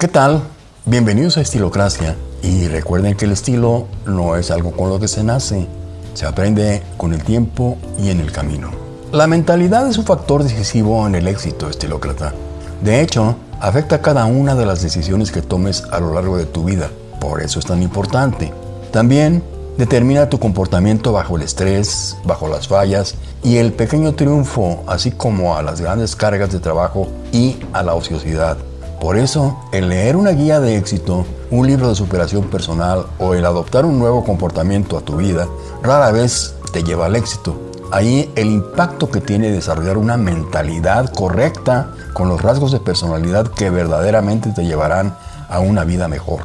¿Qué tal? Bienvenidos a Estilocracia y recuerden que el estilo no es algo con lo que se nace, se aprende con el tiempo y en el camino. La mentalidad es un factor decisivo en el éxito estilócrata. De hecho, afecta cada una de las decisiones que tomes a lo largo de tu vida, por eso es tan importante. También determina tu comportamiento bajo el estrés, bajo las fallas y el pequeño triunfo, así como a las grandes cargas de trabajo y a la ociosidad. Por eso, el leer una guía de éxito, un libro de superación personal o el adoptar un nuevo comportamiento a tu vida, rara vez te lleva al éxito. Ahí el impacto que tiene desarrollar una mentalidad correcta con los rasgos de personalidad que verdaderamente te llevarán a una vida mejor.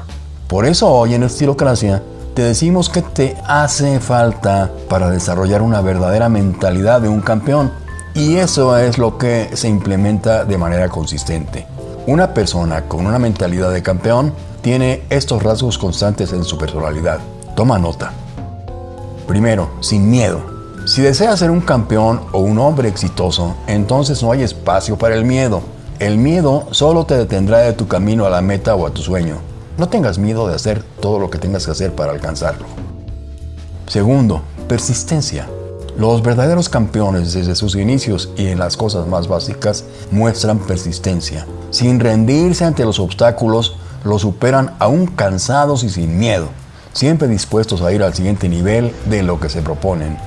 Por eso hoy en Estilocracia te decimos que te hace falta para desarrollar una verdadera mentalidad de un campeón. Y eso es lo que se implementa de manera consistente. Una persona con una mentalidad de campeón tiene estos rasgos constantes en su personalidad. Toma nota. Primero, sin miedo. Si deseas ser un campeón o un hombre exitoso, entonces no hay espacio para el miedo. El miedo solo te detendrá de tu camino a la meta o a tu sueño. No tengas miedo de hacer todo lo que tengas que hacer para alcanzarlo. Segundo, persistencia. Los verdaderos campeones desde sus inicios y en las cosas más básicas muestran persistencia. Sin rendirse ante los obstáculos, los superan aún cansados y sin miedo, siempre dispuestos a ir al siguiente nivel de lo que se proponen.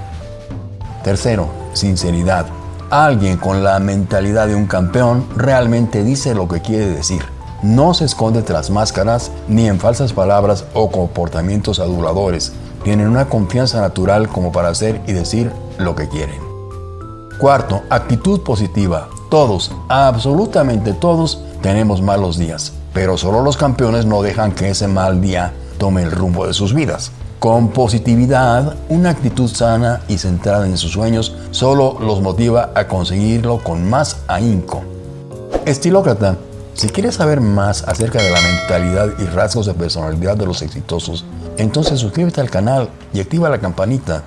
Tercero, sinceridad. Alguien con la mentalidad de un campeón realmente dice lo que quiere decir no se esconde tras máscaras ni en falsas palabras o comportamientos aduladores. Tienen una confianza natural como para hacer y decir lo que quieren. Cuarto, actitud positiva. Todos, absolutamente todos, tenemos malos días, pero solo los campeones no dejan que ese mal día tome el rumbo de sus vidas. Con positividad, una actitud sana y centrada en sus sueños solo los motiva a conseguirlo con más ahínco. Estilócrata si quieres saber más acerca de la mentalidad y rasgos de personalidad de los exitosos, entonces suscríbete al canal y activa la campanita.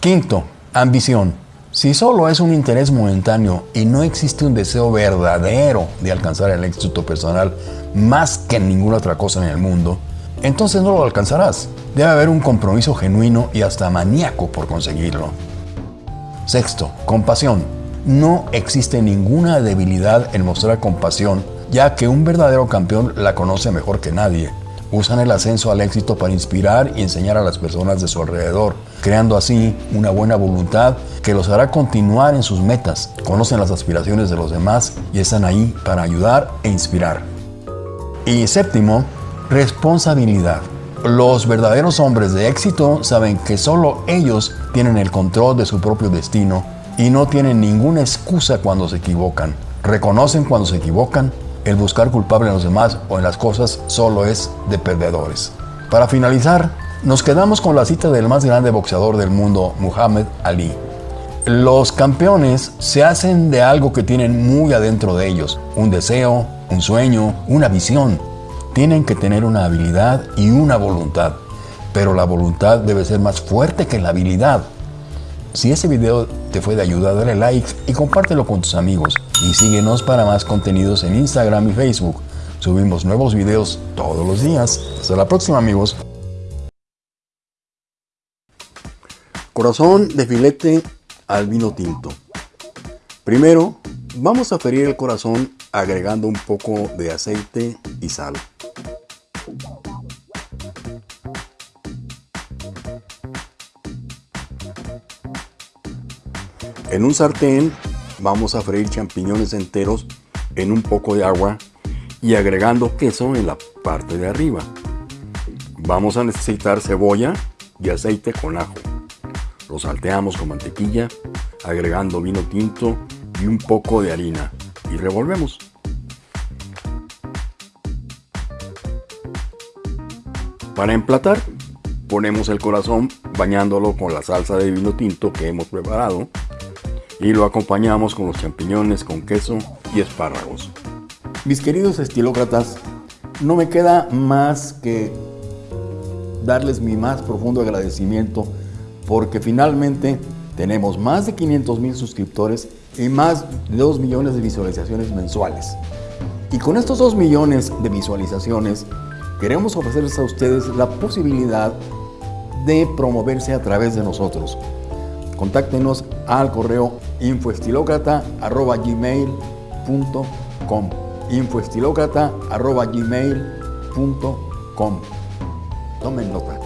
Quinto, ambición. Si solo es un interés momentáneo y no existe un deseo verdadero de alcanzar el éxito personal más que ninguna otra cosa en el mundo, entonces no lo alcanzarás. Debe haber un compromiso genuino y hasta maníaco por conseguirlo. Sexto, compasión. No existe ninguna debilidad en mostrar compasión ya que un verdadero campeón la conoce mejor que nadie. Usan el ascenso al éxito para inspirar y enseñar a las personas de su alrededor, creando así una buena voluntad que los hará continuar en sus metas. Conocen las aspiraciones de los demás y están ahí para ayudar e inspirar. Y séptimo, responsabilidad. Los verdaderos hombres de éxito saben que solo ellos tienen el control de su propio destino y no tienen ninguna excusa cuando se equivocan. Reconocen cuando se equivocan el buscar culpable en los demás o en las cosas solo es de perdedores. Para finalizar, nos quedamos con la cita del más grande boxeador del mundo, Muhammad Ali. Los campeones se hacen de algo que tienen muy adentro de ellos, un deseo, un sueño, una visión. Tienen que tener una habilidad y una voluntad, pero la voluntad debe ser más fuerte que la habilidad. Si ese video te fue de ayuda, dale like y compártelo con tus amigos. Y síguenos para más contenidos en Instagram y Facebook. Subimos nuevos videos todos los días. Hasta la próxima amigos. Corazón de filete al vino tinto. Primero, vamos a ferir el corazón agregando un poco de aceite y sal. En un sartén vamos a freír champiñones enteros en un poco de agua y agregando queso en la parte de arriba. Vamos a necesitar cebolla y aceite con ajo. Lo salteamos con mantequilla, agregando vino tinto y un poco de harina y revolvemos. Para emplatar, ponemos el corazón bañándolo con la salsa de vino tinto que hemos preparado y lo acompañamos con los champiñones con queso y espárragos. Mis queridos estilócratas, no me queda más que darles mi más profundo agradecimiento porque finalmente tenemos más de 500 mil suscriptores y más de 2 millones de visualizaciones mensuales. Y con estos 2 millones de visualizaciones, queremos ofrecerles a ustedes la posibilidad de promoverse a través de nosotros. Contáctenos al correo infoestilocrata.gmail.com infoestilocrata.gmail.com Tomen nota.